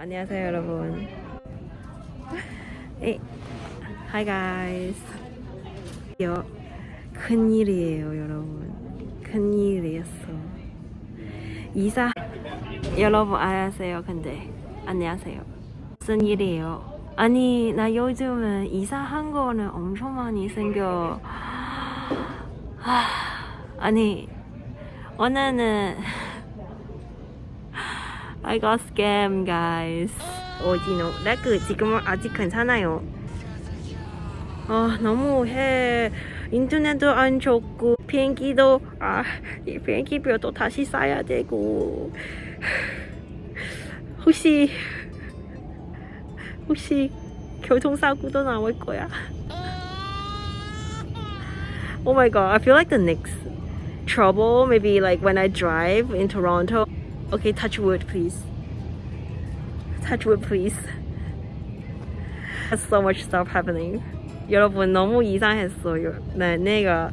안녕하세요 여러분. Hey, hi guys. 여 큰일이에요 여러분. 큰일이었어. 이사 여러분 안녕하세요. 근데 안녕하세요. 무슨 일이에요? 아니 나 요즘은 이사한 거는 엄청 많이 생겨. 하, 아니 오늘은 I got scam guys. 오지노 렉 지금은 아직 괜찮아요. 아 너무 해 인터넷도 안 좋고 비행기도 아 이 비행기표도 다시 사야 되고 혹시 혹시 교통사고도 나올 거야? Oh my god, I feel like the next trouble maybe like when I drive in Toronto. Okay, touch wood please. Touch wood please. There's so much stuff happening. 여러분 너무 이상했어요. 네, 내가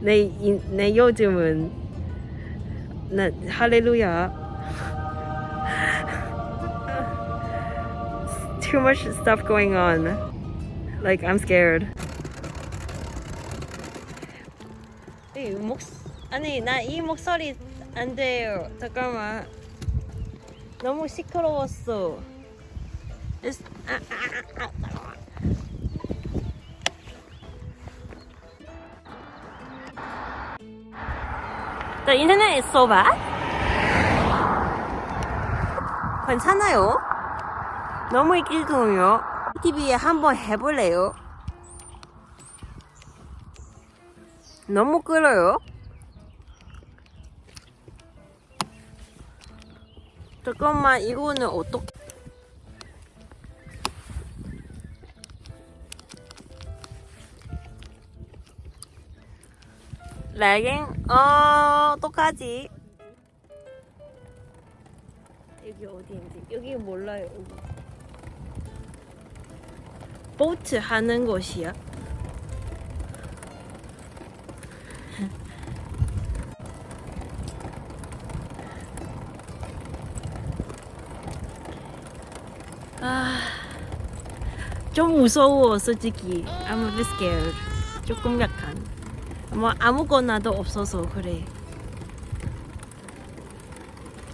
내, 인- 내 요즘은 네, 할렐루야. Too much stuff going on. Like I'm scared. 이 목 아니 나 이 목소리 안 돼요. 잠깐만. 너무 시끄러웠어. It's- 아, 아, 아, 아. The internet. 괜찮아요? 너무 이길동요. TV에 한번 해볼래요? 너무 끌어요. 잠깐만 이거는 어떻게? 레깅? 어 똑같이. 여기 어디인지 여기 몰라요. 보트 하는 곳이야. 아, 좀 무서워 솔직히. I'm a bit scared. 조금 약간. 뭐 아무거나도 없어서 그래.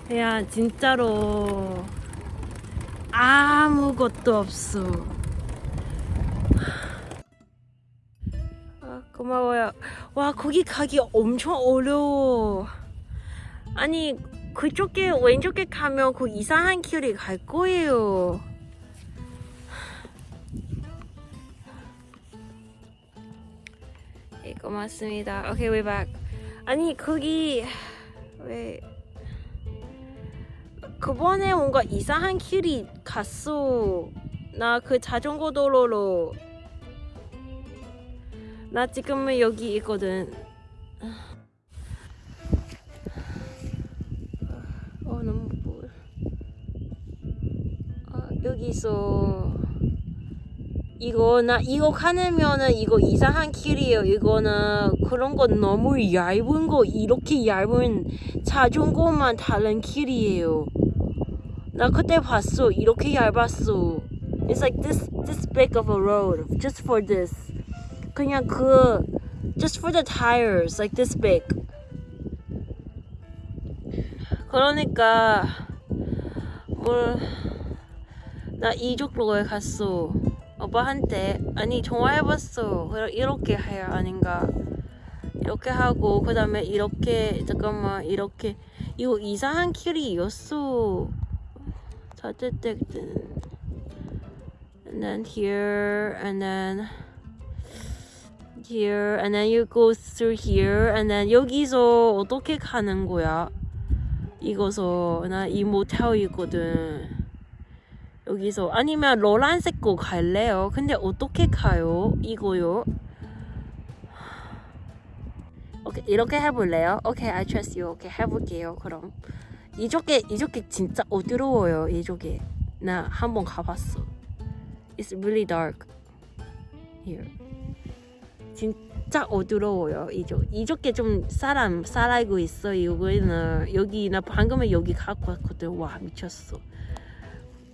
그냥 진짜로 아무것도 없어. 아, 고마워요. 와 거기 가기 엄청 어려워. 아니 그쪽에 왼쪽에 가면 그 이상한 길이 갈 거예요. 네, 고맙습니다. 오케이, we're back. 아니 거기 왜 그번에 뭔가 이상한 길이 갔어. 나 그 자전거 도로로 나 지금은 여기 있거든. 어 너무 뭐 아, 여기서 이거 나 이거 가면은 이거 이상한 길이에요. 이거는 그런 거 너무 얇은 거 이렇게 얇은 자전거만 다른 길이에요. 나 그때 봤어. 이렇게 얇았어. It's like this this big of a road just for this. 그냥 그 just for the tires like this big. 그러니까 뭘 나 이쪽로에 갔어. 오빠한테 아니. 그래 이렇게 해야 아닌가? 이렇게 하고 그 다음에 이렇게 잠깐만 이렇게 이거 이상한 길이었어. 어쨌든 and then here and then here and then you go through here and then 여기서 어떻게 가는 거야? 이거서 나 이 모텔이거든. 여기서 아니면 노란색 거 갈래요? 근데 어떻게 가요? 이거요? 오케이 이렇게 해볼래요? 오케이 I trust you. 오케이 해볼게요. 그럼 이쪽에 이쪽에 진짜 어두워요. 이쪽에 나 한 번 가봤어. It's really dark here. 진짜 어두워요. 이쪽 이쪽에 좀 사람 살아있고 있어. 여기는 여기 나 방금에 여기 왔거든. 와 미쳤어.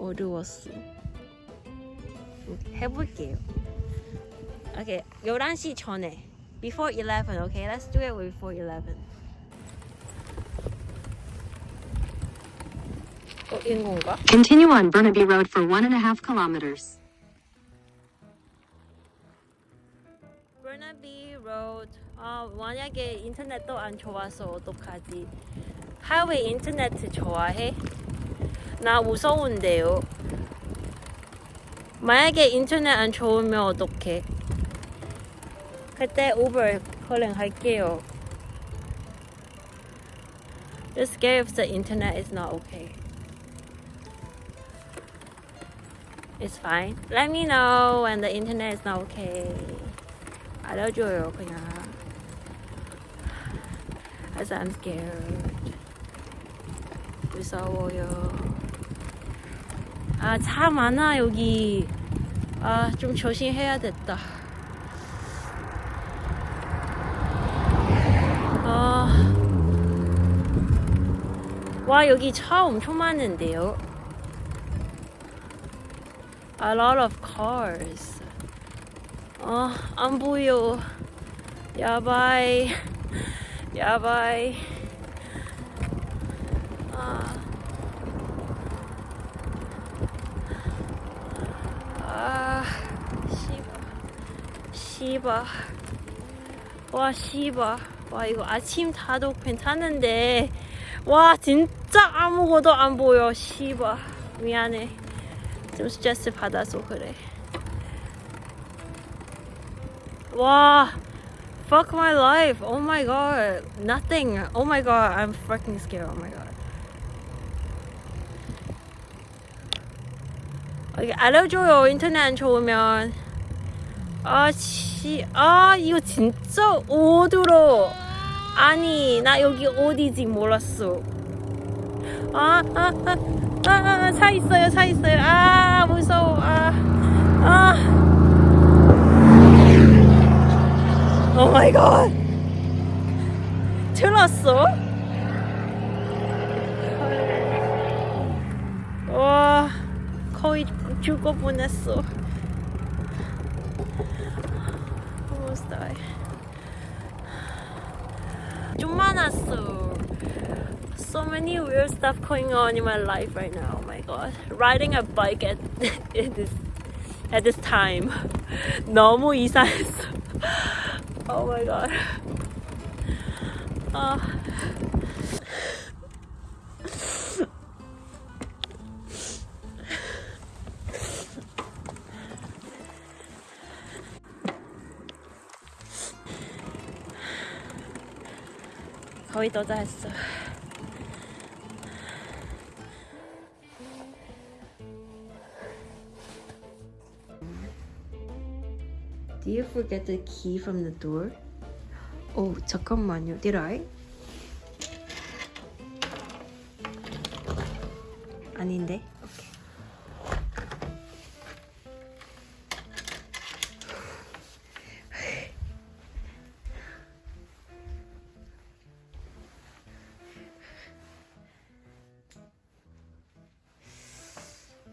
어두웠어. 오케이, 해볼게요. 오케이, 11시 전에. Before 11, okay? Let's do it before 11. 어, 인 건가? Continue on Burnaby Road for one and a half kilometers. Burnaby Road. 아, 만약에 인터넷도 안 좋아서 어떡하지? 하이웨이 인터넷 좋아해? 나 무서운데요. 만약에 인터넷 안 좋으면 어떡해? 그때 우버 컬링 할게요. Just scared if the internet is not okay. It's fine. Let me know when the internet is not okay. 알려줘요 그냥. As I'm scared. 무서워요. 아, 차 많아 여기. 아, 좀 조심해야겠다. 아. 와, 여기 차 엄청 많은데요. A lot of cars. 아, 안 보여. 야바이. 야바이. 아. 아, 씨바. 와, 씨바. 와, 이거 아침 타도 괜찮은데. 와, 진짜 아무것도 안 보여. 씨바. 미안해. 좀 스트레스 받아서 그래. 와, fuck my life. Oh my god. Nothing. Oh my god. I'm fucking scared. Oh my god. 알려줘요. 인터넷 안 좋으면. 아, 씨. 아, 이거 진짜 어두워. 아니, 나 여기 어디지 몰랐어. 아, 아, 아, 아, 아, 차 있어요, 차 있어요. 아, 무서워. 아, 아. 오 마이 갓. 들었어? 와, 거의 뻔했어. Almost die. 좀 많았어. So many weird stuff going on in my life right now. Oh my god. Riding a bike at, at this at this time. 너무 이상했어. Oh my god. 아. 거의 도착했어. Do you forget the key from the door? 오 잠깐만요. Did I? 아닌데.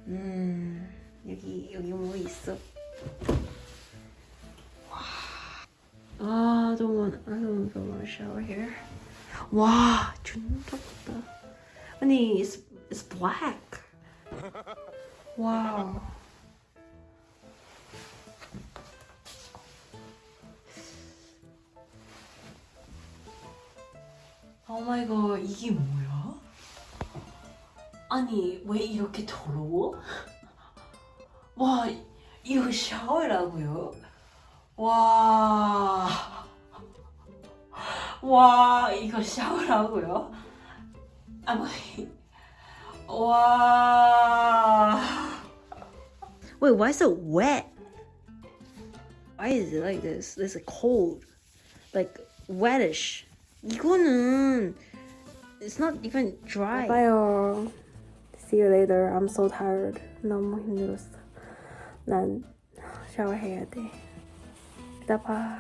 음 여기 여기 뭐 있어? 아 너무 don't want to shower here. 와 진짜 크다. 아니 it's it's black. 와우. 오 마이 갓 이게 뭐야? 아니 왜 이렇게 더러워? 와 이거 샤워라고요? 와. 와, 이거 샤워라고요? 아마 와. Wait, why is it wet? Why is it like this? This is cold. Like wetish. 이거는 It's not even dry. 봐요. See you later. I'm so tired. 너무 힘들었어. 난 샤워해야 돼. 이따 봐.